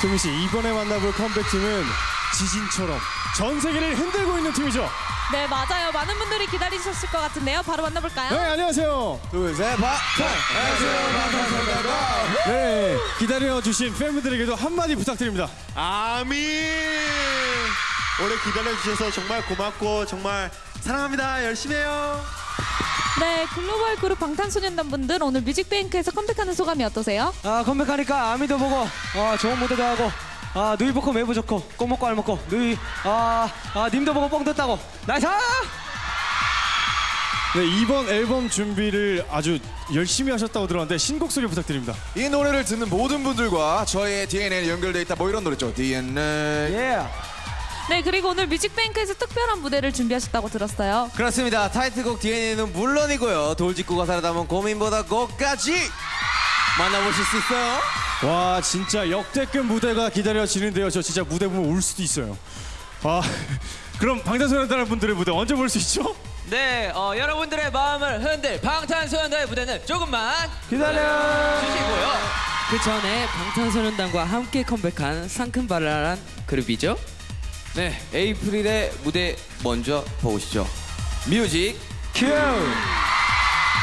소민 씨 이번에 만나볼 컴백팀은 지진처럼 전 세계를 흔들고 있는 팀이죠. 네, 맞아요. 많은 분들이 기다리셨을 것 같은데요. 바로 만나볼까요? 네 안녕하세요. 둘셋 박. 네 기다려 주신 팬분들에게도 한마디 부탁드립니다. 아민. 오래 기다려 주셔서 정말 고맙고 정말 사랑합니다. 열심히 해요. 네, 글로벌 그룹 방탄소년단 분들 오늘 뮤직뱅크에서 컴백하는 소감이 어떠세요? 아 컴백하니까 아미도 보고 아 좋은 무대도 하고 아 누이 보고 매부 좋고 꿩 먹고 알 먹고 누이 아, 아 님도 보고 뽕 땄다고. Nice! 네 이번 앨범 준비를 아주 열심히 하셨다고 들었는데 신곡 소개 부탁드립니다. 이 노래를 듣는 모든 분들과 저의 DNA에 연결돼 있다 뭐 이런 노래죠. DNA 예 네, 그리고 오늘 뮤직뱅크에서 특별한 무대를 준비하셨다고 들었어요. 그렇습니다. 타이틀곡 DNA는 물론이고요. 돌직구가 살아남은 고민보다 Go까지 만나보실 수 있어요. 와 진짜 역대급 무대가 기다려지는데요. 저 진짜 무대 보면 울 수도 있어요. 아 그럼 방탄소년단 분들의 무대 언제 볼 수 있죠? 네, 어, 여러분들의 마음을 흔들 방탄소년단의 무대는 조금만 기다려 주시고요. 그 전에 방탄소년단과 함께 컴백한 상큼발랄한 그룹이죠. 네, 에이프릴의 무대 먼저 보시죠. 뮤직 큐